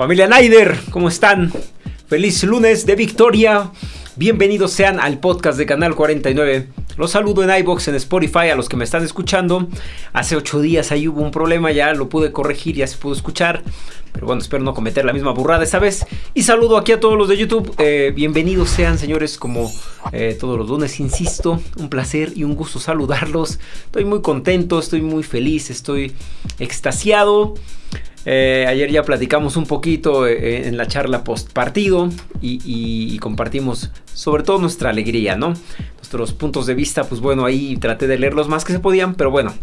Familia Nider, ¿cómo están? Feliz lunes de victoria. Bienvenidos sean al podcast de Canal 49. Los saludo en iBox, en Spotify, a los que me están escuchando. Hace ocho días ahí hubo un problema, ya lo pude corregir, ya se pudo escuchar. Pero bueno, espero no cometer la misma burrada esta vez. Y saludo aquí a todos los de YouTube. Eh, bienvenidos sean, señores, como eh, todos los lunes, insisto. Un placer y un gusto saludarlos. Estoy muy contento, estoy muy feliz, estoy extasiado. Eh, ayer ya platicamos un poquito en la charla post partido y, compartimos sobre todo nuestra alegría, ¿no? Nuestros puntos de vista, pues bueno, ahí traté de leer los más que se podían, pero bueno,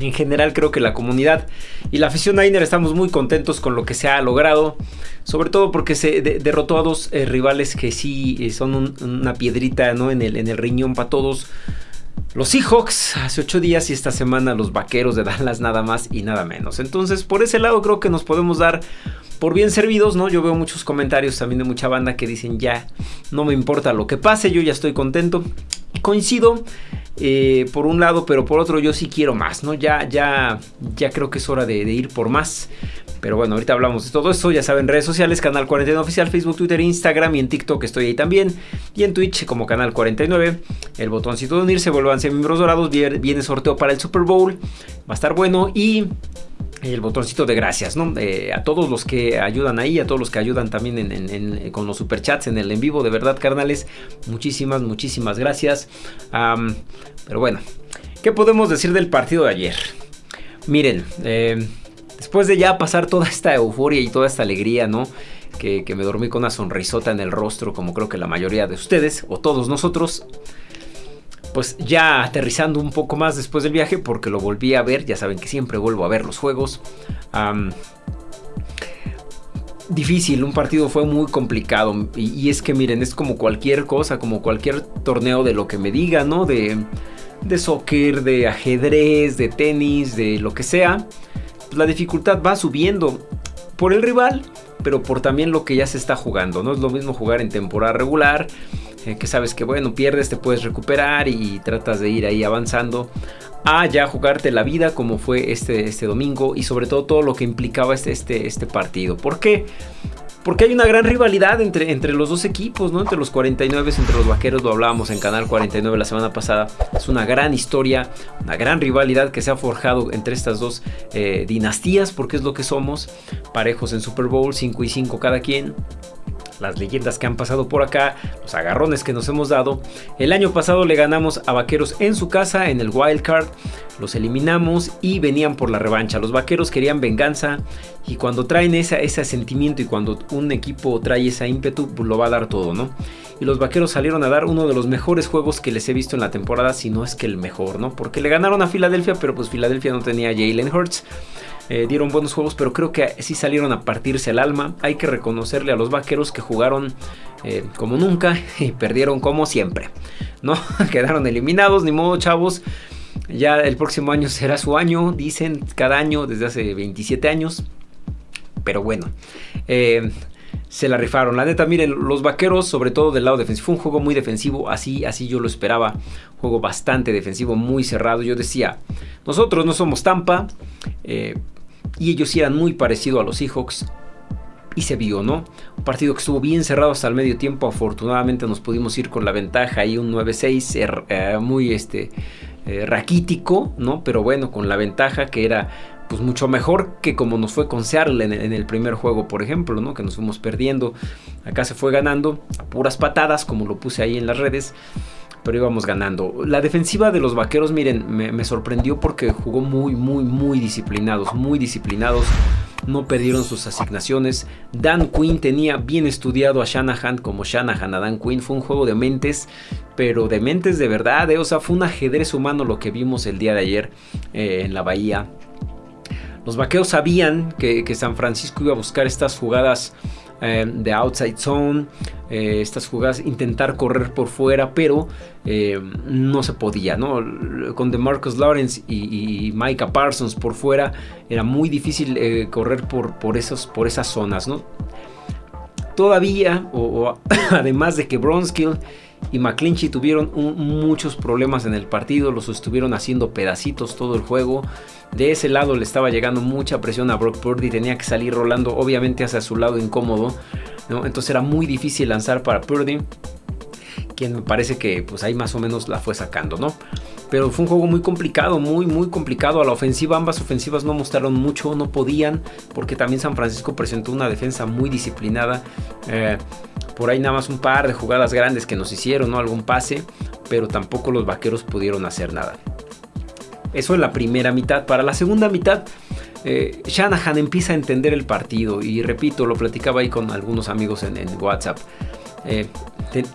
en general creo que la comunidad y la afición Niner estamos muy contentos con lo que se ha logrado. Sobre todo porque se derrotó a dos eh, rivales que sí eh, son una piedrita ¿no? en, el, en el riñón para todos. Los Seahawks hace ocho días y esta semana los Vaqueros de Dallas nada más y nada menos. Entonces por ese lado creo que nos podemos dar por bien servidos, ¿no? Yo veo muchos comentarios también de mucha banda que dicen ya no me importa lo que pase, yo ya estoy contento. Coincido eh, por un lado, pero por otro yo sí quiero más, ¿no? Ya, ya, ya creo que es hora de, ir por más. Pero bueno, ahorita hablamos de todo esto. Ya saben, redes sociales, Canal 49 Oficial, Facebook, Twitter, Instagram y en TikTok estoy ahí también. Y en Twitch como Canal 49. El botoncito de unirse, vuelvanse miembros dorados. Viene sorteo para el Super Bowl. Va a estar bueno. Y el botoncito de gracias, ¿no? Eh, a todos los que ayudan ahí, a todos los que ayudan también con los superchats en el en vivo, de verdad, carnales, muchísimas, muchísimas gracias. pero bueno, ¿qué podemos decir del partido de ayer? Miren, eh, después de ya pasar toda esta euforia y toda esta alegría, ¿no? Que, me dormí con una sonrisota en el rostro, como creo que la mayoría de ustedes, o todos nosotros pues ya aterrizando un poco más después del viaje, porque lo volví a ver, ya saben que siempre vuelvo a ver los juegos. difícil, un partido fue muy complicado. Y, es que miren, es como cualquier cosa, como cualquier torneo de lo que me diga, ¿no? De, de soccer, de ajedrez, de tenis, de lo que sea. La dificultad va subiendo por el rival, pero por también lo que ya se está jugando. No es lo mismo jugar en temporada regular eh, que sabes que bueno, pierdes, te puedes recuperar y tratas de ir ahí avanzando a ya jugarte la vida como fue este, este domingo y sobre todo todo lo que implicaba este, este, este partido. ¿Por qué? Porque hay una gran rivalidad entre, entre los dos equipos, ¿no? Entre los 49, entre los vaqueros, lo hablábamos en Canal 49 la semana pasada. Es una gran historia, una gran rivalidad que se ha forjado entre estas dos eh, dinastías, porque es lo que somos, parejos en Super Bowl, 5 y 5 cada quien las leyendas que han pasado por acá, los agarrones que nos hemos dado. El año pasado le ganamos a Vaqueros en su casa, en el Wild Card, los eliminamos y venían por la revancha. Los Vaqueros querían venganza y cuando traen ese sentimiento y cuando un equipo trae ese ímpetu, pues lo va a dar todo, ¿no? Y los Vaqueros salieron a dar uno de los mejores juegos que les he visto en la temporada, si no es que el mejor, ¿no? Porque le ganaron a Filadelfia, pero pues Filadelfia no tenía Jalen Hurts. Eh, dieron buenos juegos, pero creo que sí salieron a partirse el alma. Hay que reconocerle a los vaqueros que jugaron eh, como nunca y perdieron como siempre. ¿No? Quedaron eliminados, ni modo, chavos. Ya el próximo año será su año, dicen cada año desde hace 27 años. Pero bueno, eh, se la rifaron. La neta, miren, los vaqueros, sobre todo del lado defensivo, fue un juego muy defensivo, así, así yo lo esperaba. Juego bastante defensivo, muy cerrado. Yo decía, nosotros no somos Tampa, y ellos eran muy parecidos a los Seahawks. Y se vio, ¿no? Un partido que estuvo bien cerrado hasta el medio tiempo. Afortunadamente nos pudimos ir con la ventaja y un 9-6 er, eh, muy este, eh, raquítico, ¿no? Pero bueno, con la ventaja que era pues mucho mejor que como nos fue con Seattle en, el primer juego, por ejemplo, ¿no? Que nos fuimos perdiendo. Acá se fue ganando puras patadas, como lo puse ahí en las redes pero íbamos ganando. La defensiva de los vaqueros, miren, me, sorprendió porque jugó muy, muy, muy disciplinados, muy disciplinados. No perdieron sus asignaciones. Dan Quinn tenía bien estudiado a Shanahan como Shanahan a Dan Quinn. Fue un juego de mentes, pero de mentes de verdad. Eh. O sea, fue un ajedrez humano lo que vimos el día de ayer eh, en la bahía. Los vaqueros sabían que, que San Francisco iba a buscar estas jugadas eh, de outside zone, eh, estas jugadas, intentar correr por fuera, pero eh, no se podía, ¿no? Con DeMarcus Lawrence y, Micah Parsons por fuera era muy difícil correr por, por, esos, por esas zonas, ¿no? Todavía, o, además de que Bronskill y McClinchy tuvieron muchos problemas en el partido, los estuvieron haciendo pedacitos todo el juego. De ese lado le estaba llegando mucha presión a Brock Purdy, tenía que salir rolando obviamente hacia su lado incómodo, entonces era muy difícil lanzar para Purdy, quien me parece que pues ahí más o menos la fue sacando, ¿no? Pero fue un juego muy complicado, muy, muy complicado. A la ofensiva, ambas ofensivas no mostraron mucho, no podían, porque también San Francisco presentó una defensa muy disciplinada. Eh, por ahí nada más un par de jugadas grandes que nos hicieron, ¿no? Algún pase, pero tampoco los vaqueros pudieron hacer nada. Eso en la primera mitad. Para la segunda mitad, eh, Shanahan empieza a entender el partido. Y repito, lo platicaba ahí con algunos amigos en, WhatsApp. Eh,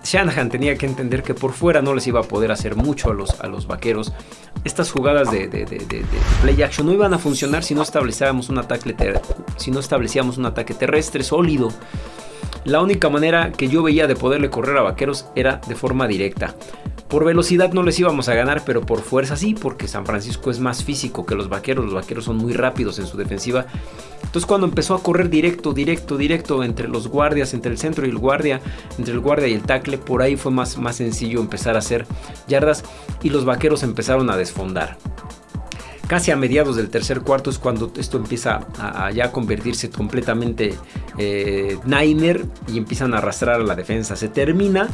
Shanahan tenía que entender que por fuera no les iba a poder hacer mucho a los, a los vaqueros. Estas jugadas de, play action no iban a funcionar si no un ataque, si no establecíamos un ataque terrestre sólido. La única manera que yo veía de poderle correr a Vaqueros era de forma directa. Por velocidad no les íbamos a ganar, pero por fuerza sí, porque San Francisco es más físico que los Vaqueros. Los Vaqueros son muy rápidos en su defensiva. Entonces cuando empezó a correr directo, directo, directo entre los guardias, entre el centro y el guardia, entre el guardia y el tackle, por ahí fue más, más sencillo empezar a hacer yardas y los Vaqueros empezaron a desfondar casi a mediados del tercer cuarto es cuando esto empieza a, ya convertirse completamente eh, Niner y empiezan a arrastrar a la defensa. Se termina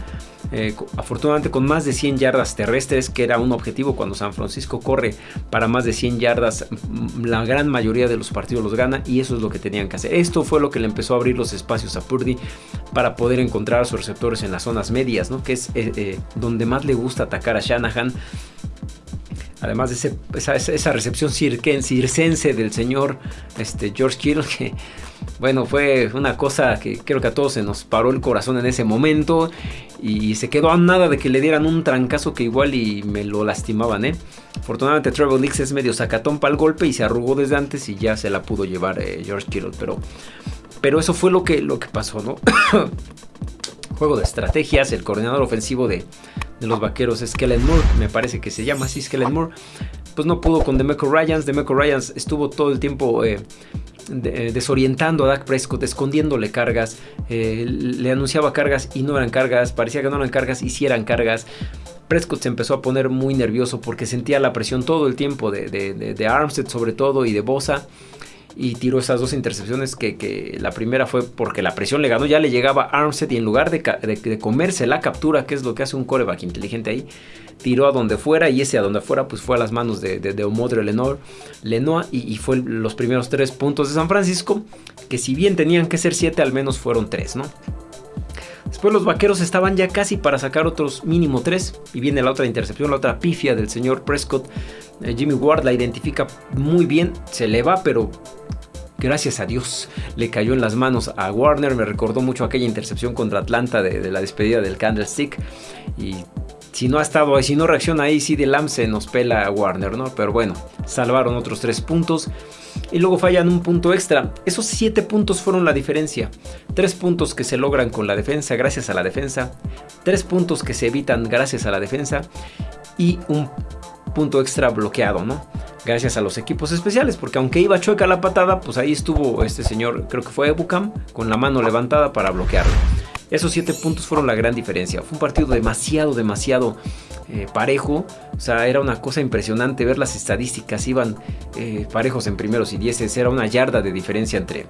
eh, afortunadamente con más de 100 yardas terrestres, que era un objetivo cuando San Francisco corre para más de 100 yardas, la gran mayoría de los partidos los gana y eso es lo que tenían que hacer. Esto fue lo que le empezó a abrir los espacios a Purdy para poder encontrar a sus receptores en las zonas medias, ¿no? que es eh, donde más le gusta atacar a Shanahan Además de esa, recepción circense del señor este, George Kittle, que bueno, fue una cosa que creo que a todos se nos paró el corazón en ese momento y se quedó a nada de que le dieran un trancazo que igual y me lo lastimaban, ¿eh? Afortunadamente Trevor Nix es medio sacatón para el golpe y se arrugó desde antes y ya se la pudo llevar eh, George Kittle, pero, pero eso fue lo que, lo que pasó, ¿no? Juego de estrategias, el coordinador ofensivo de, los vaqueros Kellen Moore, me parece que se llama así, Kellen Moore, pues no pudo con Demeco Ryans, Demeco Ryans estuvo todo el tiempo eh, eh, desorientando a Dak Prescott, escondiéndole cargas, eh, le anunciaba cargas y no eran cargas, parecía que no eran cargas y sí eran cargas. Prescott se empezó a poner muy nervioso porque sentía la presión todo el tiempo de, de Armstead sobre todo y de Bosa y tiró esas dos intercepciones que, la primera fue porque la presión le ganó, ya le llegaba Armstead y en lugar de, comerse la captura, que es lo que hace un coreback inteligente ahí, tiró a donde fuera y ese a donde fuera pues fue a las manos de, de, Omodre Lenoir, Lenoir y, y, fue los primeros tres puntos de San Francisco, que si bien tenían que ser siete, al menos fueron tres, ¿no? Después los vaqueros estaban ya casi para sacar otros mínimo tres. Y viene la otra intercepción, la otra pifia del señor Prescott. Eh, Jimmy Ward la identifica muy bien. Se le va, pero gracias a Dios le cayó en las manos a Warner. Me recordó mucho aquella intercepción contra Atlanta de, la despedida del Candlestick. Y si no ha estado ahí, si no reacciona ahí, sí de Lam se nos pela a Warner, ¿no? Pero bueno, salvaron otros tres puntos. Y luego fallan un punto extra. Esos siete puntos fueron la diferencia. Tres puntos que se logran con la defensa gracias a la defensa. Tres puntos que se evitan gracias a la defensa. Y un punto extra bloqueado, ¿no? gracias a los equipos especiales, porque aunque iba chueca la patada, pues ahí estuvo este señor, creo que fue Ebucam, con la mano levantada para bloquearlo. Esos siete puntos fueron la gran diferencia. Fue un partido demasiado, demasiado eh, parejo. O sea, era una cosa impresionante ver las estadísticas. Iban eh, parejos en primeros y dieces. Era una yarda de diferencia entre,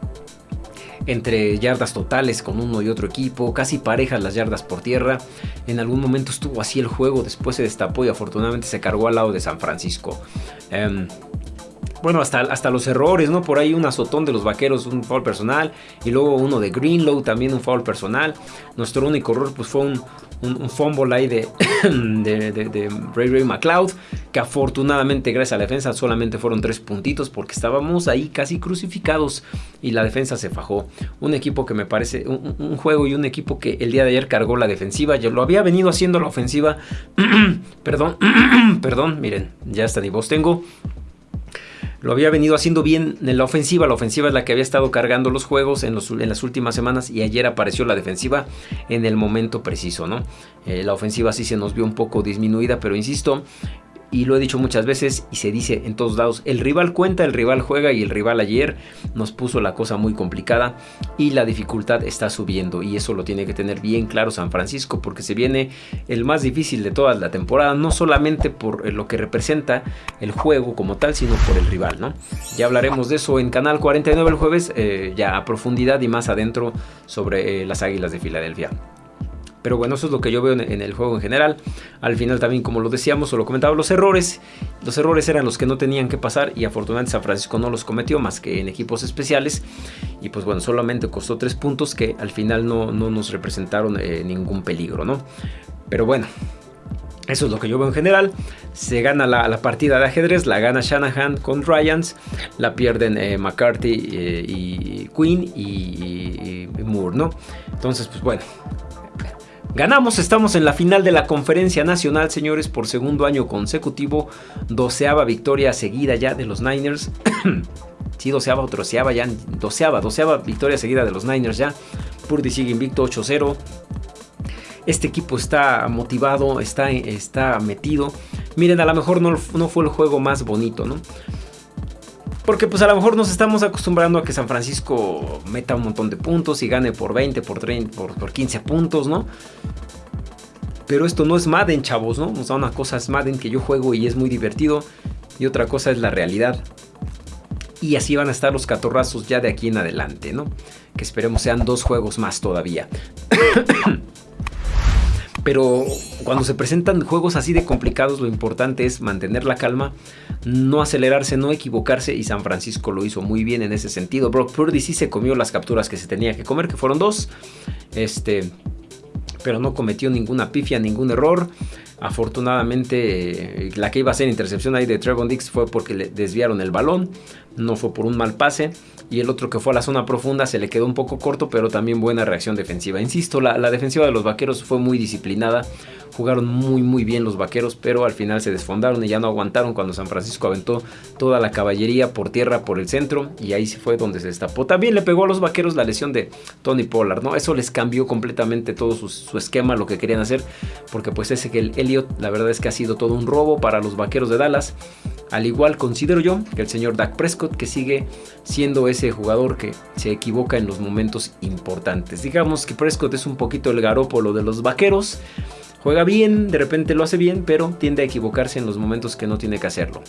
entre yardas totales con uno y otro equipo, casi parejas las yardas por tierra. En algún momento estuvo así el juego, después se destapó y afortunadamente se cargó al lado de San Francisco. Em, bueno, hasta, hasta los errores, ¿no? Por ahí un azotón de los vaqueros, un foul personal. Y luego uno de Greenlow, también un foul personal. Nuestro único error pues fue un, un, fumble ahí de, de, Ray Ray McLeod. Que afortunadamente gracias a la defensa solamente fueron tres puntitos. Porque estábamos ahí casi crucificados. Y la defensa se fajó. Un equipo que me parece, un, juego y un equipo que el día de ayer cargó la defensiva. Yo lo había venido haciendo la ofensiva. perdón, perdón, miren, ya hasta ni tengo lo había venido haciendo bien en la ofensiva. La ofensiva es la que había estado cargando los juegos en, las últimas semanas y ayer apareció la defensiva en el momento preciso, ¿no? Eh, la ofensiva sí se nos vio un poco disminuida, pero insisto, y lo he dicho muchas veces y se dice en todos lados, el rival cuenta, el rival juega y el rival ayer nos puso la cosa muy complicada y la dificultad está subiendo y eso lo tiene que tener bien claro San Francisco porque se viene el más difícil de toda la temporada, no solamente por lo que representa el juego como tal, sino por el rival, ¿no? Ya hablaremos de eso en Canal 49 el jueves, eh, ya a profundidad y más adentro sobre eh, las Águilas de Filadelfia. Pero bueno, eso es lo que yo veo en, el juego en general. Al final también, como lo decíamos o lo comentaba, los errores. Los errores eran los que no tenían que pasar y afortunadamente San Francisco no los cometió más que en equipos especiales. Y pues bueno, solamente costó tres puntos que al final no, nos representaron eh, ningún peligro, ¿no? Pero bueno, eso es lo que yo veo en general. Se gana la, partida de ajedrez, la gana Shanahan con Ryans, la pierden eh, McCarthy eh, y Quinn y, y, Moore, ¿no? Entonces, pues bueno, Ganamos, estamos en la final de la conferencia nacional, señores, por segundo año consecutivo. Doceava victoria seguida ya de los Niners. sí, doceava o troceava ya. Doceava, doceava victoria seguida de los Niners ya. Purdy sigue invicto 8-0. Este equipo está motivado, está, está metido. Miren, a lo mejor no, no fue el juego más bonito, ¿no? Porque pues a lo mejor nos estamos acostumbrando a que San Francisco meta un montón de puntos y gane por 20, por 30, por, 15 puntos, ¿no? Pero esto no es Madden, chavos, ¿no? O sea, una cosa es Madden que yo juego y es muy divertido. Y otra cosa es la realidad. Y así van a estar los catorrazos ya de aquí en adelante, ¿no? Que esperemos sean dos juegos más todavía. Pero cuando se presentan juegos así de complicados, lo importante es mantener la calma, no acelerarse, no equivocarse. Y San Francisco lo hizo muy bien en ese sentido. Brock Purdy sí se comió las capturas que se tenía que comer, que fueron dos. Este, pero no cometió ninguna pifia, ningún error. Afortunadamente, la que iba a ser intercepción ahí de Trevon Dix fue porque le desviaron el balón, no fue por un mal pase y el otro que fue a la zona profunda se le quedó un poco corto, pero también buena reacción defensiva. Insisto, la, defensiva de los vaqueros fue muy disciplinada, jugaron muy muy bien los vaqueros, pero al final se desfondaron y ya no aguantaron cuando San Francisco aventó toda la caballería por tierra por el centro y ahí fue donde se destapó. También le pegó a los vaqueros la lesión de Tony Pollard, ¿no? Eso les cambió completamente todo su, esquema, lo que querían hacer, porque pues ese que el Elliot, la verdad es que ha sido todo un robo para los vaqueros de Dallas. Al igual considero yo que el señor Dak Prescott que sigue siendo ese jugador que se equivoca en los momentos importantes. Digamos que Prescott es un poquito el garópolo de los vaqueros. Juega bien, de repente lo hace bien, pero tiende a equivocarse en los momentos que no tiene que hacerlo.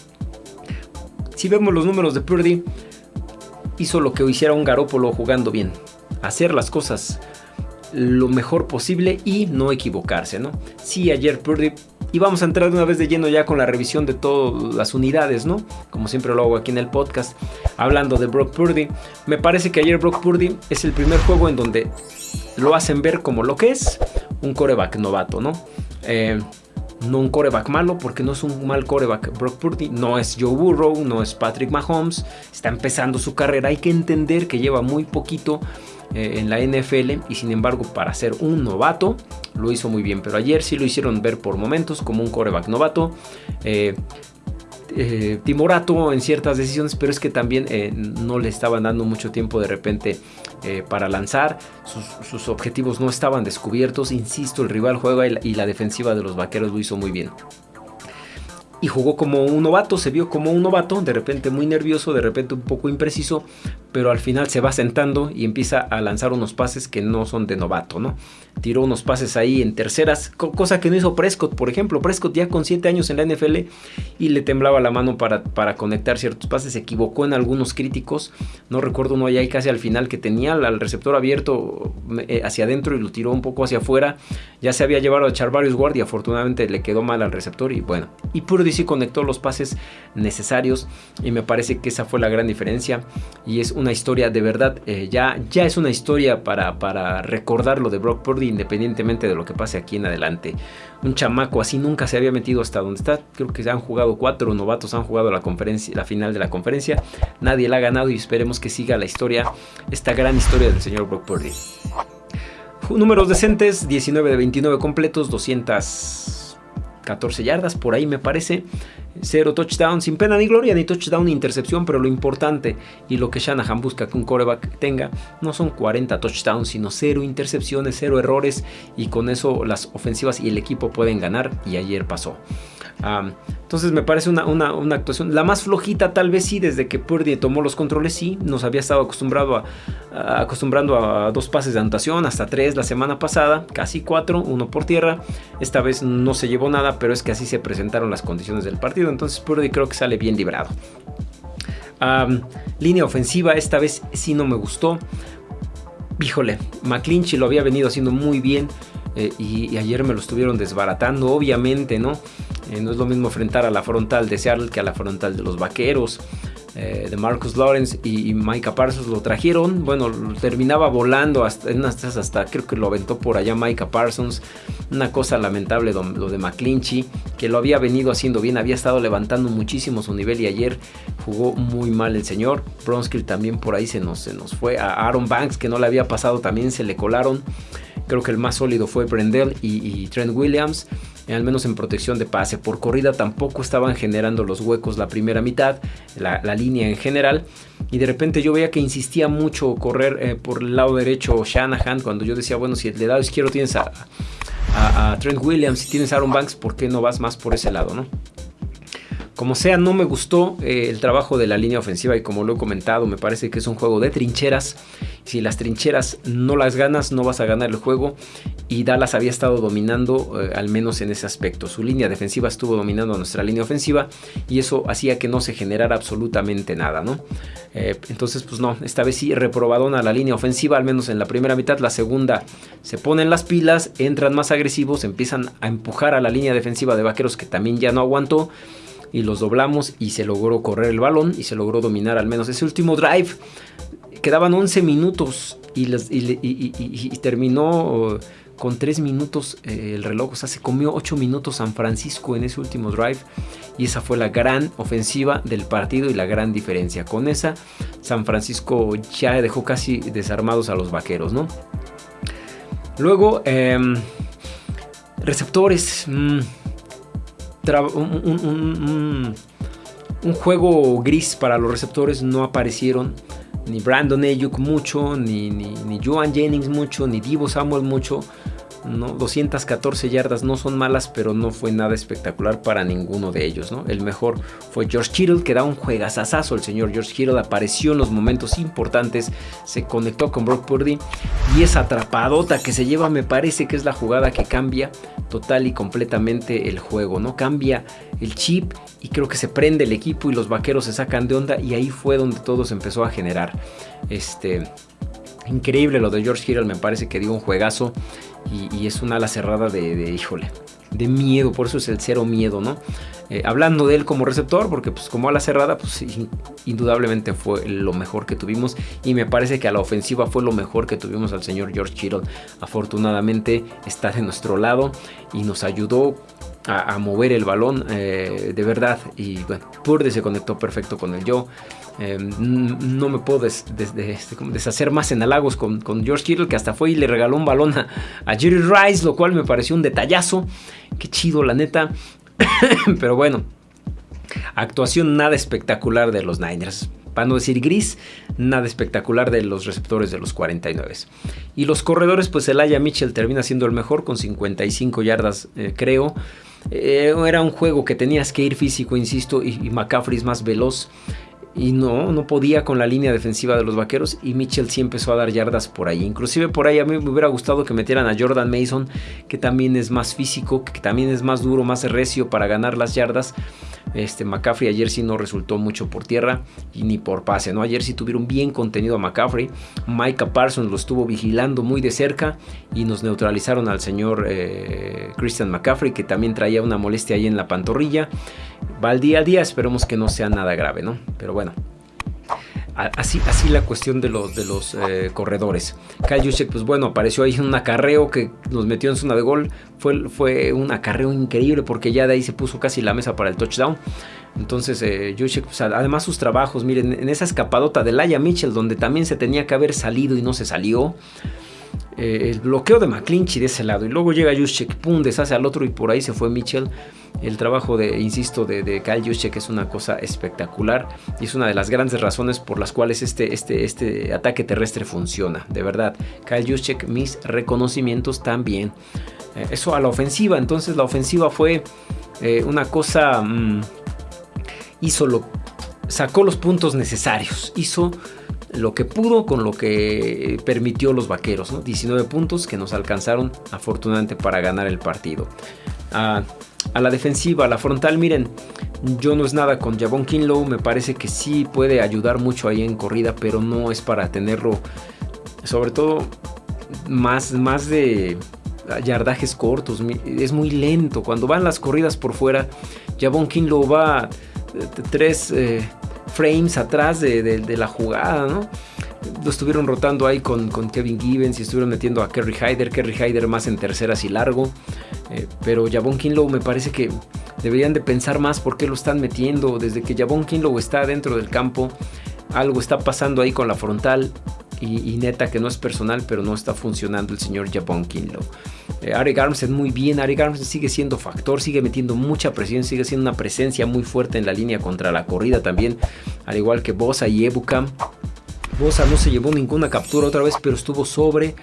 Si vemos los números de Purdy, hizo lo que hiciera un garópolo jugando bien. Hacer las cosas lo mejor posible y no equivocarse, ¿no? Sí, ayer Purdy y vamos a entrar de una vez de lleno ya con la revisión de todas las unidades, ¿no? Como siempre lo hago aquí en el podcast, hablando de Brock Purdy. Me parece que ayer Brock Purdy es el primer juego en donde lo hacen ver como lo que es un coreback novato, ¿no? Eh, no un coreback malo, porque no es un mal coreback. Brock Purdy no es Joe Burrow, no es Patrick Mahomes, está empezando su carrera. Hay que entender que lleva muy poquito eh, en la NFL y sin embargo para ser un novato lo hizo muy bien. Pero ayer sí lo hicieron ver por momentos como un coreback novato. Eh, eh, timorato en ciertas decisiones, pero es que también no le estaban dando mucho tiempo de repente para lanzar. Sus, objetivos no estaban descubiertos. Insisto, el rival juega y la defensiva de los vaqueros lo hizo muy bien y jugó como un novato, se vio como un novato, de repente muy nervioso, de repente un poco impreciso, pero al final se va sentando y empieza a lanzar unos pases que no son de novato, ¿no? Tiró unos pases ahí en terceras, cosa que no hizo Prescott, por ejemplo. Prescott ya con 7 años en la NFL y le temblaba la mano para, para conectar ciertos pases, se equivocó en algunos críticos, no recuerdo uno ahí casi al final que tenía al receptor abierto eh, hacia adentro y lo tiró un poco hacia afuera, ya se había llevado a echar varios guardias, afortunadamente le quedó mal al receptor y bueno, y puro y conectó los pases necesarios y me parece que esa fue la gran diferencia y es una historia de verdad, eh, ya, ya es una historia para, para de Brock Purdy independientemente de lo que pase aquí en adelante. Un chamaco así nunca se había metido hasta donde está, creo que se han jugado cuatro novatos, han jugado la, conferencia, la final de la conferencia, nadie la ha ganado y esperemos que siga la historia, esta gran historia del señor Brock Purdy. Números decentes, 19 de 29 completos, 200 14 yardas, por ahí me parece. Cero touchdown, sin pena ni gloria, ni touchdown ni intercepción, pero lo importante y lo que Shanahan busca que un coreback tenga no son 40 touchdowns, sino cero intercepciones, cero errores y con eso las ofensivas y el equipo pueden ganar y ayer pasó. Entonces me parece una, actuación, la más flojita tal vez sí, desde que Purdy tomó los controles sí, nos había estado acostumbrado a, acostumbrando a dos pases de anotación, hasta tres la semana pasada, casi cuatro, uno por tierra, esta vez no se llevó nada, pero es que así se presentaron las condiciones del partido, entonces Purdy creo que sale bien librado. línea ofensiva, esta vez sí no me gustó. Híjole, McClinchy lo había venido haciendo muy bien. Eh, y, ayer me lo estuvieron desbaratando, obviamente, ¿no? Eh, no es lo mismo enfrentar a la frontal de Seattle que a la frontal de los Vaqueros. Eh, de Marcus Lawrence y, Micah Parsons lo trajeron. Bueno, terminaba volando hasta, hasta creo que lo aventó por allá Micah Parsons. Una cosa lamentable lo de McClinchy, que lo había venido haciendo bien, había estado levantando muchísimo su nivel y ayer jugó muy mal el señor. Bronskill también por ahí se nos, se nos fue. A Aaron Banks, que no le había pasado, también se le colaron. Creo que el más sólido fue Brendel y, Trent Williams, al menos en protección de pase. Por corrida tampoco estaban generando los huecos la primera mitad, la, línea en general. Y de repente yo veía que insistía mucho correr eh, por el lado derecho Shanahan, cuando yo decía, bueno, si el lado izquierdo tienes a, Trent Williams, si tienes a Aaron Banks, ¿por qué no vas más por ese lado, no? Como sea, no me gustó eh, el trabajo de la línea ofensiva y como lo he comentado, me parece que es un juego de trincheras. Si las trincheras no las ganas, no vas a ganar el juego. Y Dallas había estado dominando, eh, al menos en ese aspecto. Su línea defensiva estuvo dominando nuestra línea ofensiva y eso hacía que no se generara absolutamente nada, ¿no? Eh, entonces, pues no, esta vez sí reprobadona la línea ofensiva, al menos en la primera mitad. La segunda se ponen las pilas, entran más agresivos, empiezan a empujar a la línea defensiva de Vaqueros que también ya no aguantó y los doblamos y se logró correr el balón y se logró dominar al menos ese último drive. Quedaban 11 minutos y, terminó con 3 minutos eh, el reloj. O sea, se comió 8 minutos San Francisco en ese último drive. Y esa fue la gran ofensiva del partido y la gran diferencia. Con esa, San Francisco ya dejó casi desarmados a los vaqueros, ¿no? Luego, em, receptores. Mm, un, juego gris para los receptores. No aparecieron ni Brandon Ayuk mucho, ni, ni, ni Joan Jennings mucho, ni Divo Samuel mucho. ¿No? 214 yardas no son malas, pero no fue nada espectacular para ninguno de ellos. ¿no? El mejor fue George Kittle, que da un juegazazazo. El señor George Kittle apareció en los momentos importantes, se conectó con Brock Purdy y esa atrapadota que se lleva me parece que es la jugada que cambia total y completamente el juego. ¿no? Cambia el chip y creo que se prende el equipo y los vaqueros se sacan de onda y ahí fue donde todo se empezó a generar. Este, increíble lo de George Kittle, me parece que dio un juegazo y, es una ala cerrada de, híjole, de miedo, por eso es el cero miedo, ¿no? Eh, hablando de él como receptor, porque pues como ala cerrada, pues indudablemente fue lo mejor que tuvimos y me parece que a la ofensiva fue lo mejor que tuvimos al señor George Kittle. Afortunadamente está de nuestro lado y nos ayudó a, mover el balón eh, de verdad y bueno, Purde se conectó perfecto con el yo. Em, no me puedo este, deshacer más en halagos con, George Kittle, que hasta fue y le regaló un balón a, Jerry Rice, lo cual me pareció un detallazo. Qué chido, la neta. Pero bueno, actuación nada espectacular de los Niners. Para no decir gris, nada espectacular de los receptores de los 49. Y los corredores, pues el Aya Mitchell termina siendo el mejor con 55 yardas, eh, creo. Eh, era un juego que tenías que ir físico, insisto, y, y McCaffrey es más veloz y no, no podía con la línea defensiva de los vaqueros y Mitchell sí empezó a dar yardas por ahí. Inclusive por ahí a mí me hubiera gustado que metieran a Jordan Mason, que también es más físico, que también es más duro, más recio para ganar las yardas. Este McCaffrey ayer sí no resultó mucho por tierra y ni por pase, ¿no? Ayer sí tuvieron bien contenido a McCaffrey. Micah Parsons lo estuvo vigilando muy de cerca y nos neutralizaron al señor eh, Christian McCaffrey, que también traía una molestia ahí en la pantorrilla. Va al día a día, esperemos que no sea nada grave, ¿no? Pero bueno, Así, así la cuestión de los, de los eh, corredores. Kyle Juszczyk, pues bueno, apareció ahí en un acarreo que nos metió en zona de gol. Fue, fue un acarreo increíble porque ya de ahí se puso casi la mesa para el touchdown. Entonces, eh, pues, además sus trabajos, miren, en esa escapadota de Laia Mitchell, donde también se tenía que haber salido y no se salió. Eh, el bloqueo de McClinchy de ese lado. Y luego llega Juszczyk, pum, deshace al otro y por ahí se fue Mitchell. El trabajo de, insisto, de, de Kyle Juszczyk es una cosa espectacular y es una de las grandes razones por las cuales este, este, este ataque terrestre funciona. De verdad, Kyle Juszczyk, mis reconocimientos también. Eh, eso a la ofensiva, entonces la ofensiva fue eh, una cosa, mm, hizo lo, sacó los puntos necesarios, hizo lo que pudo con lo que permitió los vaqueros, 19 puntos que nos alcanzaron afortunadamente para ganar el partido. A la defensiva, a la frontal, miren, yo no es nada con Javon Kinlow, me parece que sí puede ayudar mucho ahí en corrida, pero no es para tenerlo, sobre todo más, más de yardajes cortos, es muy lento. Cuando van las corridas por fuera, Javon Kinlow va eh, tres eh, frames atrás de, la jugada, ¿no? Lo estuvieron rotando ahí con, Kevin Gibbons y estuvieron metiendo a Kerry Hyder, Kerry Hyder más en terceras y largo. Eh, pero Javon Kinlow me parece que deberían de pensar más por qué lo están metiendo. Desde que Javon Kinlow está dentro del campo, algo está pasando ahí con la frontal. Y, neta que no es personal, pero no está funcionando el señor Javon Kinlow. Eh, Ari Armstead muy bien, Ari Armstead sigue siendo factor, sigue metiendo mucha presión, sigue siendo una presencia muy fuerte en la línea contra la corrida también, al igual que Bosa y Ebukam. Bosa no se llevó ninguna captura otra vez, pero estuvo sobre,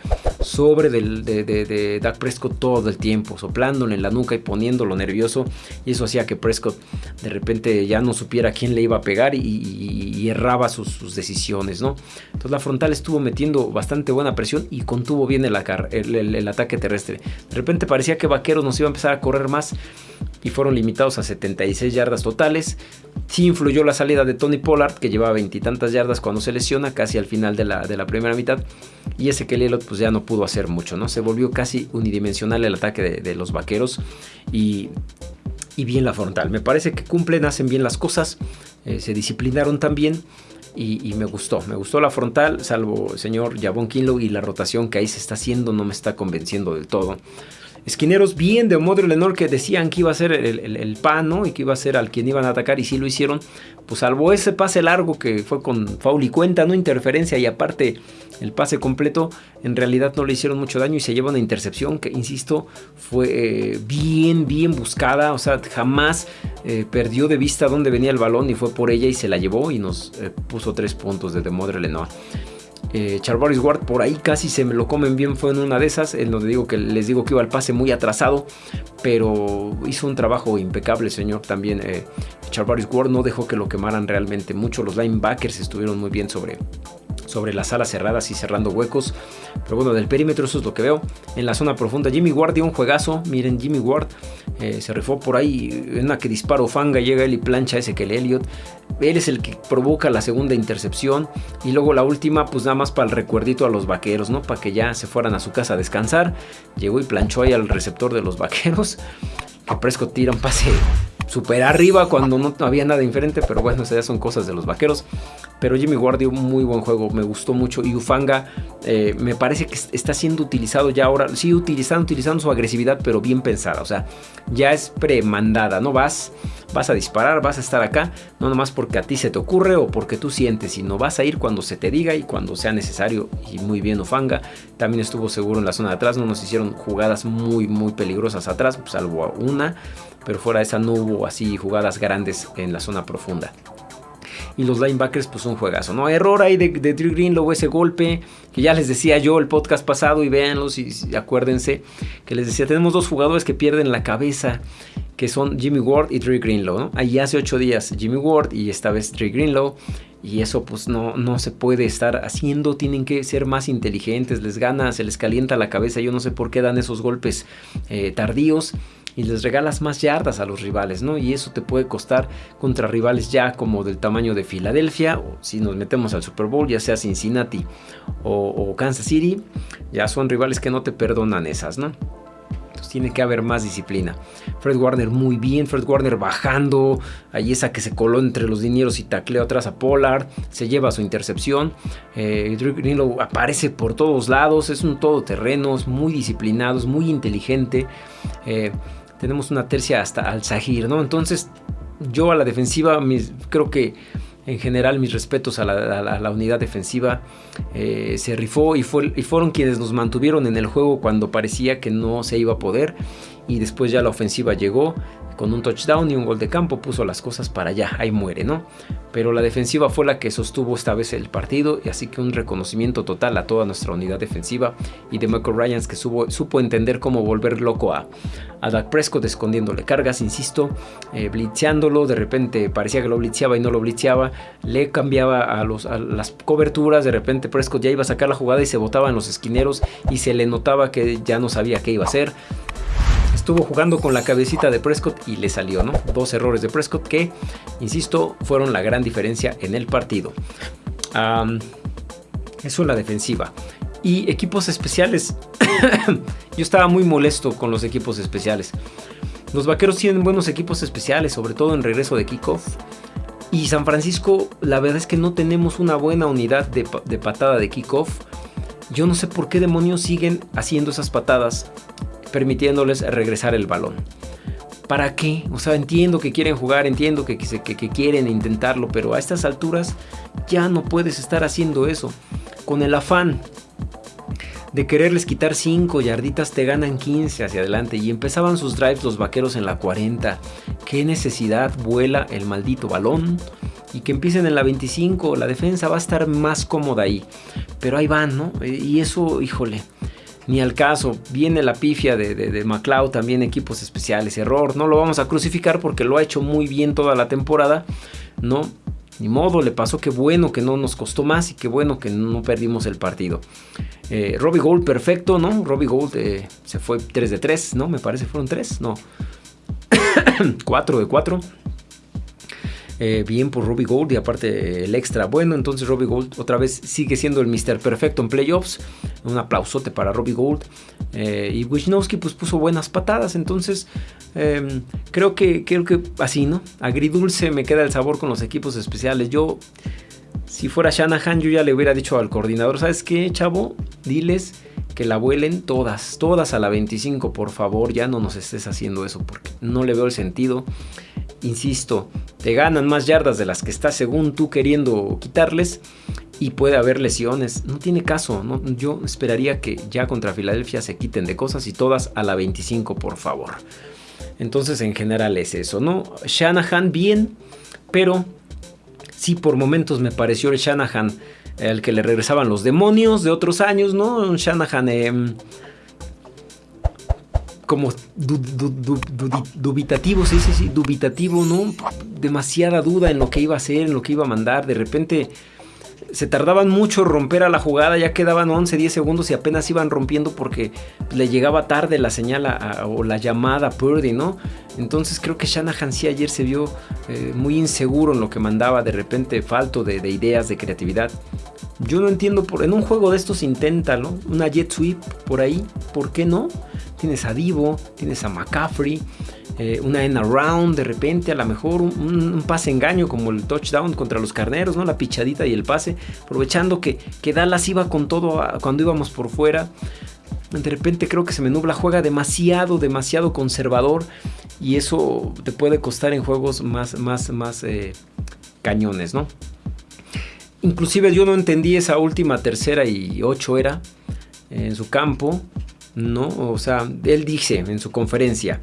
sobre del, de, de, Dak Prescott todo el tiempo, soplándole en la nuca y poniéndolo nervioso. Y eso hacía que Prescott de repente ya no supiera quién le iba a pegar y, erraba sus, decisiones, ¿no? Entonces la frontal estuvo metiendo bastante buena presión y contuvo bien el ataque terrestre. De repente parecía que Vaqueros nos iba a empezar a correr más y fueron limitados a 76 yardas totales. Sí influyó la salida de Tony Pollard, que llevaba veintitantas yardas cuando se lesiona, casi al final de la, de la primera mitad. Y ese que Elliott pues ya no pudo hacer mucho, ¿no? Se volvió casi unidimensional el ataque de, los vaqueros y, bien la frontal. Me parece que cumplen, hacen bien las cosas, eh, se disciplinaron también. Y, me gustó, me gustó la frontal, salvo el señor Javon Kinlow y la rotación que ahí se está haciendo no me está convenciendo del todo esquineros bien de Modro Lenor que decían que iba a ser el, pan, ¿no? Y que iba a ser al quien iban a atacar y sí lo hicieron. Pues salvo ese pase largo que fue con faul y cuenta, no interferencia y aparte el pase completo, en realidad no le hicieron mucho daño y se lleva una intercepción que, insisto, fue eh, bien, bien buscada. O sea, jamás eh, perdió de vista dónde venía el balón y fue por ella y se la llevó y nos eh, puso tres puntos de Demodre Lenoir. Eh, Ward por ahí casi se me lo comen bien, fue en una de esas, en donde digo que les digo que iba al pase muy atrasado, pero hizo un trabajo impecable, señor. También eh, Ward no dejó que lo quemaran realmente mucho. Los linebackers estuvieron muy bien sobre, sobre las alas cerradas y cerrando huecos. Pero bueno, del perímetro eso es lo que veo. En la zona profunda, Jimmy Ward dio un juegazo. Miren, Jimmy Ward eh, se rifó por ahí. En una que disparo fanga, llega él y plancha ese que el Elliot. Él es el que provoca la segunda intercepción. Y luego la última, pues nada más para el recuerdito a los vaqueros, ¿no? Para que ya se fueran a su casa a descansar. Llegó y planchó ahí al receptor de los vaqueros. Que Prescott tira un pase super arriba cuando no había nada diferente, pero bueno, esas ya son cosas de los vaqueros. Pero Jimmy Ward un muy buen juego, me gustó mucho. Y Ufanga eh, me parece que está siendo utilizado ya ahora. Sí, utilizando, utilizando su agresividad, pero bien pensada. O sea, ya es premandada. No vas, vas a disparar, vas a estar acá. No nomás porque a ti se te ocurre o porque tú sientes, sino vas a ir cuando se te diga y cuando sea necesario. Y muy bien Ufanga. También estuvo seguro en la zona de atrás. No nos hicieron jugadas muy, muy peligrosas atrás, salvo una. Pero fuera de esa no hubo así jugadas grandes en la zona profunda y los linebackers pues un juegazo, ¿no? Error ahí de, de Drew Greenlow, ese golpe que ya les decía yo el podcast pasado y véanlos y, acuérdense que les decía, tenemos dos jugadores que pierden la cabeza que son Jimmy Ward y Drew Greenlow. Ahí hace ocho días Jimmy Ward y esta vez Drew Greenlow y eso pues no, no se puede estar haciendo, tienen que ser más inteligentes, les gana, se les calienta la cabeza, yo no sé por qué dan esos golpes eh, tardíos y les regalas más yardas a los rivales, ¿no? Y eso te puede costar contra rivales ya como del tamaño de Filadelfia, o si nos metemos al Super Bowl, ya sea Cincinnati o, Kansas City, ya son rivales que no te perdonan esas, ¿no? Tiene que haber más disciplina. Fred Warner muy bien, Fred Warner bajando, ahí esa que se coló entre los dineros y tacleó atrás a Pollard, se lleva su intercepción. Eh, Drew aparece por todos lados, es un todoterreno, es muy disciplinado, es muy inteligente. Eh, tenemos una tercia hasta al Sahir, ¿no? Entonces, yo a la defensiva, creo que en general mis respetos a la, unidad defensiva, eh, se rifó y, y, fueron quienes nos mantuvieron en el juego cuando parecía que no se iba a poder. Y después ya la ofensiva llegó con un touchdown y un gol de campo puso las cosas para allá, ahí muere, ¿no? Pero la defensiva fue la que sostuvo esta vez el partido, y así que un reconocimiento total a toda nuestra unidad defensiva y de Michael Ryans que supo, entender cómo volver loco a, a Dak Prescott escondiéndole cargas, insisto, eh, de repente parecía que lo blitzeaba y no lo blitzeaba, le cambiaba a, los, a las coberturas, de repente Prescott ya iba a sacar la jugada y se botaba en los esquineros y se le notaba que ya no sabía qué iba a hacer estuvo jugando con la cabecita de Prescott y le salió, ¿no? Dos errores de Prescott que, insisto, fueron la gran diferencia en el partido. eso es la defensiva. Y equipos especiales. Yo estaba muy molesto con los equipos especiales. Los vaqueros tienen buenos equipos especiales, sobre todo en regreso de kickoff. Y San Francisco, la verdad es que no tenemos una buena unidad de, de patada de kickoff. Yo no sé por qué demonios siguen haciendo esas patadas permitiéndoles regresar el balón. ¿Para qué? O sea, entiendo que quieren jugar, entiendo que, quieren intentarlo, pero a estas alturas ya no puedes estar haciendo eso. Con el afán de quererles quitar 5 yarditas te ganan 15 hacia adelante y empezaban sus drives los vaqueros en la 40. ¿Qué necesidad vuela el maldito balón? Y que empiecen en la 25, la defensa va a estar más cómoda ahí. Pero ahí van, ¿no? Y eso, híjole, ni al caso. Viene la pifia de, de, McLeod, también equipos especiales. Error, no lo vamos a crucificar porque lo ha hecho muy bien toda la temporada. No, ni modo, le pasó que bueno que no nos costó más y que bueno que no perdimos el partido. Eh, Robbie Gold, perfecto, ¿no? Robbie Gold eh, se fue 3 de 3, ¿no? Me parece fueron 3, no. 4 de 4. Eh, bien por Robbie Gold y aparte el extra bueno. Entonces Robbie Gold otra vez sigue siendo el Mr. Perfecto en playoffs. Un aplausote para Robbie Gold. Eh, y Wisnowski pues puso buenas patadas. Entonces em, creo, que, creo que así, ¿no? Agridulce me queda el sabor con los equipos especiales. Yo, si fuera Shanahan, yo ya le hubiera dicho al coordinador, ¿sabes qué, chavo? Diles que la vuelen todas, todas a la 25, por favor, ya no nos estés haciendo eso porque no le veo el sentido. Insisto, te ganan más yardas de las que estás según tú queriendo quitarles y puede haber lesiones. No tiene caso, ¿no? yo esperaría que ya contra Filadelfia se quiten de cosas y todas a la 25, por favor. Entonces, en general es eso, ¿no? Shanahan bien, pero sí por momentos me pareció el Shanahan el que le regresaban los demonios de otros años, ¿no? Un Shanahan em, como dubitativo, sí, sí, sí, dubitativo, ¿no? Demasiada duda en lo que iba a hacer, en lo que iba a mandar. De repente se tardaban mucho romper a la jugada, ya quedaban 11, 10 segundos y apenas iban rompiendo porque le llegaba tarde la señal o la llamada a Purdy, ¿no? Entonces creo que Shanahan sí ayer se vio eh, muy inseguro en lo que mandaba, de repente falto de, ideas, de creatividad. Yo no entiendo, por, en un juego de estos inténtalo, una jet sweep por ahí, ¿por qué no? Tienes a Divo, tienes a McCaffrey, eh, una en around de repente, a lo mejor un, pase engaño como el touchdown contra los carneros, ¿no? La pichadita y el pase, aprovechando que, que Dallas iba con todo cuando íbamos por fuera. De repente creo que se me nubla, juega demasiado, demasiado conservador y eso te puede costar en juegos más, más, más eh, cañones, ¿no? Inclusive yo no entendí esa última tercera y ocho era en su campo, ¿no? O sea, él dice en su conferencia,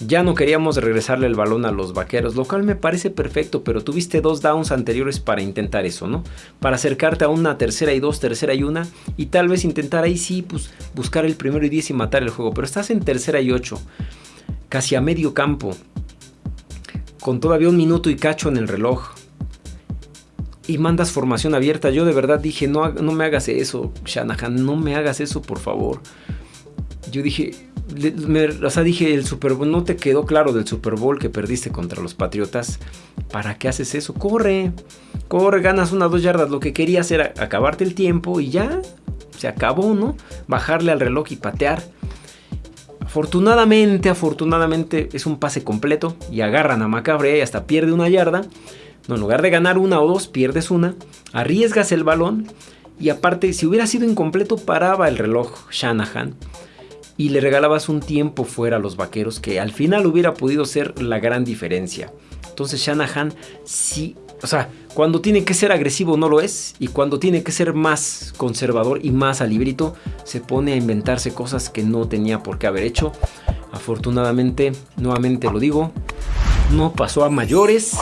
ya no queríamos regresarle el balón a los vaqueros, lo cual me parece perfecto, pero tuviste dos downs anteriores para intentar eso, ¿no? Para acercarte a una tercera y dos, tercera y una, y tal vez intentar ahí sí, pues buscar el primero y diez y matar el juego, pero estás en tercera y ocho, casi a medio campo, con todavía un minuto y cacho en el reloj. Y mandas formación abierta. Yo de verdad dije, no, no me hagas eso, Shanahan, no me hagas eso, por favor. Yo dije, o sea, dije, el Super Bowl no te quedó claro del Super Bowl que perdiste contra los Patriotas. ¿Para qué haces eso? Corre, corre, ganas una dos yardas. Lo que querías era acabarte el tiempo y ya se acabó, ¿no? Bajarle al reloj y patear. Afortunadamente, afortunadamente es un pase completo y agarran a Macabre y hasta pierde una yarda. No, en lugar de ganar una o dos, pierdes una. Arriesgas el balón y aparte, si hubiera sido incompleto, paraba el reloj Shanahan y le regalabas un tiempo fuera a los vaqueros que al final hubiera podido ser la gran diferencia. Entonces Shanahan sí, o sea, cuando tiene que ser agresivo no lo es y cuando tiene que ser más conservador y más a librito se pone a inventarse cosas que no tenía por qué haber hecho. Afortunadamente, nuevamente lo digo, no pasó a mayores.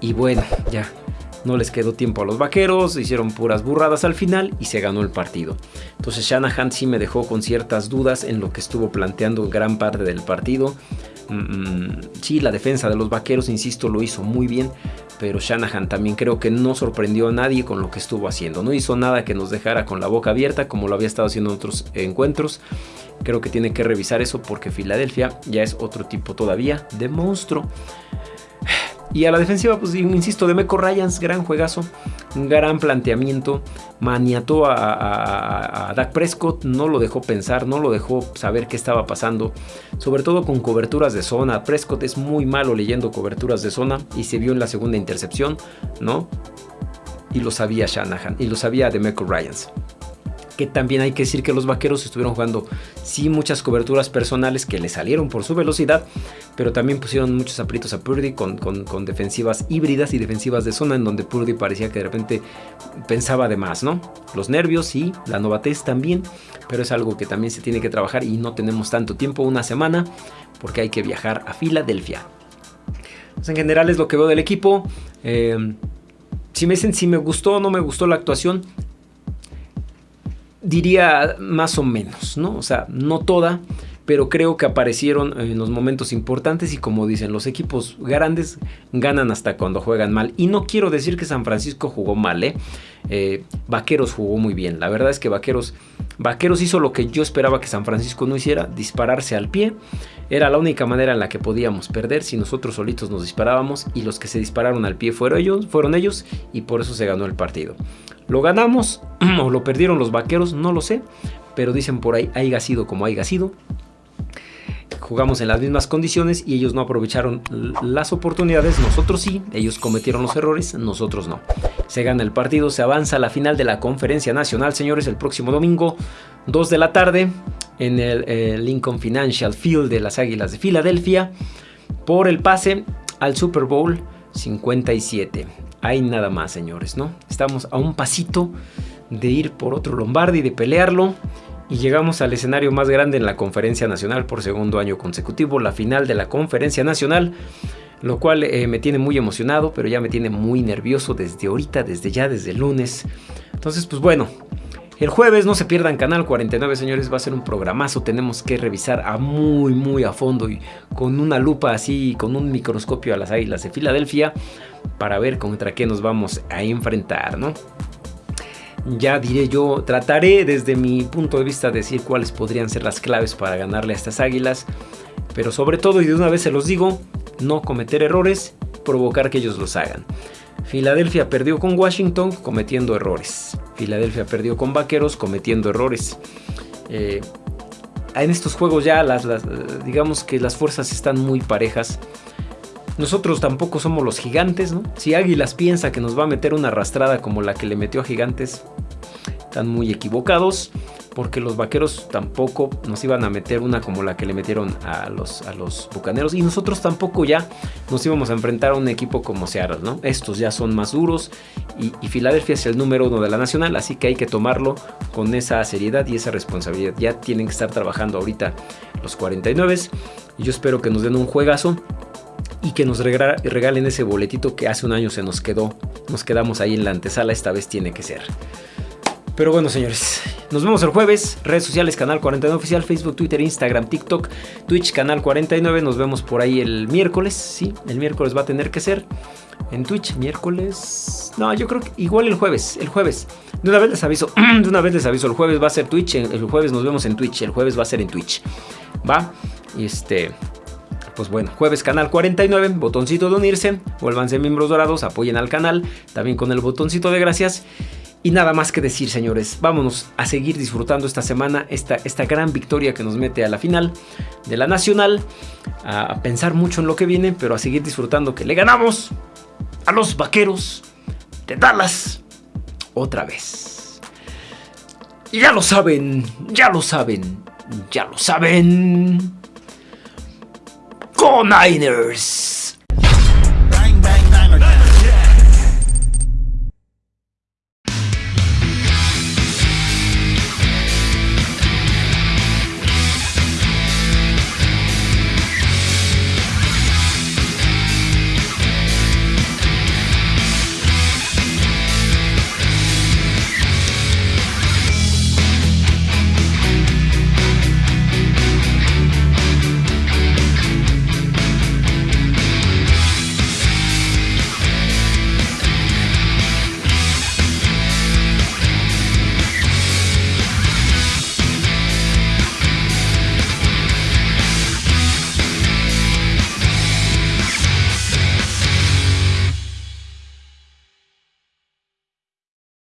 Y bueno, ya no les quedó tiempo a los vaqueros, hicieron puras burradas al final y se ganó el partido. Entonces Shanahan sí me dejó con ciertas dudas en lo que estuvo planteando gran parte del partido. Mm, sí, la defensa de los vaqueros, insisto, lo hizo muy bien, pero Shanahan también creo que no sorprendió a nadie con lo que estuvo haciendo. No hizo nada que nos dejara con la boca abierta como lo había estado haciendo en otros encuentros. Creo que tiene que revisar eso porque Filadelfia ya es otro tipo todavía de monstruo. Y a la defensiva, pues insisto, de Meco Ryans, gran juegazo, gran planteamiento, maniató a, a, Dak Prescott, no lo dejó pensar, no lo dejó saber qué estaba pasando, sobre todo con coberturas de zona. Prescott es muy malo leyendo coberturas de zona y se vio en la segunda intercepción, ¿no? Y lo sabía Shanahan, y lo sabía de Meco Ryans que también hay que decir que los vaqueros estuvieron jugando sí muchas coberturas personales que le salieron por su velocidad, pero también pusieron muchos aprietos a Purdy con, defensivas híbridas y defensivas de zona en donde Purdy parecía que de repente pensaba de más, ¿no? Los nervios y la novatez también, pero es algo que también se tiene que trabajar y no tenemos tanto tiempo, una semana, porque hay que viajar a Filadelfia. Pues en general es lo que veo del equipo. Eh, si me dicen si me gustó o no me gustó la actuación, diría más o menos, ¿no? O sea, no toda, pero creo que aparecieron en los momentos importantes y como dicen, los equipos grandes ganan hasta cuando juegan mal. Y no quiero decir que San Francisco jugó mal, ¿eh? ¿eh? Vaqueros jugó muy bien. La verdad es que Vaqueros, Vaqueros hizo lo que yo esperaba que San Francisco no hiciera, dispararse al pie. Era la única manera en la que podíamos perder si nosotros solitos nos disparábamos y los que se dispararon al pie fueron ellos, fueron ellos y por eso se ganó el partido. ¿Lo ganamos o lo perdieron los vaqueros? No lo sé, pero dicen por ahí, haya sido como haya sido. Jugamos en las mismas condiciones y ellos no aprovecharon las oportunidades, nosotros sí, ellos cometieron los errores, nosotros no. Se gana el partido, se avanza a la final de la conferencia nacional, señores, el próximo domingo, 2 de la tarde, en el eh, Lincoln Financial Field de las Águilas de Filadelfia, por el pase al Super Bowl 57 hay nada más, señores, ¿no? Estamos a un pasito de ir por otro Lombardi, de pelearlo. Y llegamos al escenario más grande en la conferencia nacional por segundo año consecutivo, la final de la conferencia nacional, lo cual eh, me tiene muy emocionado, pero ya me tiene muy nervioso desde ahorita, desde ya, desde el lunes. Entonces, pues bueno, el jueves no se pierdan Canal 49, señores, va a ser un programazo. Tenemos que revisar a muy, muy a fondo y con una lupa así, con un microscopio a las águilas de Filadelfia para ver contra qué nos vamos a enfrentar, ¿no? Ya diré yo, trataré desde mi punto de vista decir cuáles podrían ser las claves para ganarle a estas águilas, pero sobre todo, y de una vez se los digo, no cometer errores, provocar que ellos los hagan. Filadelfia perdió con Washington cometiendo errores. Filadelfia perdió con Vaqueros cometiendo errores. Eh, en estos juegos ya las, digamos que las fuerzas están muy parejas. Nosotros tampoco somos los gigantes, ¿no? Si Águilas piensa que nos va a meter una arrastrada como la que le metió a Gigantes, están muy equivocados porque los vaqueros tampoco nos iban a meter una como la que le metieron a los, a los bucaneros y nosotros tampoco ya nos íbamos a enfrentar a un equipo como Seattle, ¿no? Estos ya son más duros y, y Filadelfia es el número uno de la nacional, así que hay que tomarlo con esa seriedad y esa responsabilidad. Ya tienen que estar trabajando ahorita los 49 y yo espero que nos den un juegazo y que nos regalen ese boletito que hace un año se nos quedó. Nos quedamos ahí en la antesala, esta vez tiene que ser. Pero bueno, señores, nos vemos el jueves. Redes sociales, Canal 49 Oficial, Facebook, Twitter, Instagram, TikTok, Twitch, Canal 49. Nos vemos por ahí el miércoles. Sí, el miércoles va a tener que ser. En Twitch, miércoles. No, yo creo que igual el jueves. El jueves. De una vez les aviso. De una vez les aviso. El jueves va a ser Twitch. El jueves nos vemos en Twitch. El jueves va a ser en Twitch. Va. Y este pues bueno, jueves canal 49, botoncito de unirse, vuélvanse miembros dorados, apoyen al canal, también con el botoncito de gracias. Y nada más que decir, señores, vámonos a seguir disfrutando esta semana, esta, esta gran victoria que nos mete a la final de la Nacional, a pensar mucho en lo que viene, pero a seguir disfrutando que le ganamos a los vaqueros de Dallas otra vez. Y ya lo saben, ya lo saben, ya lo saben. Go Niners!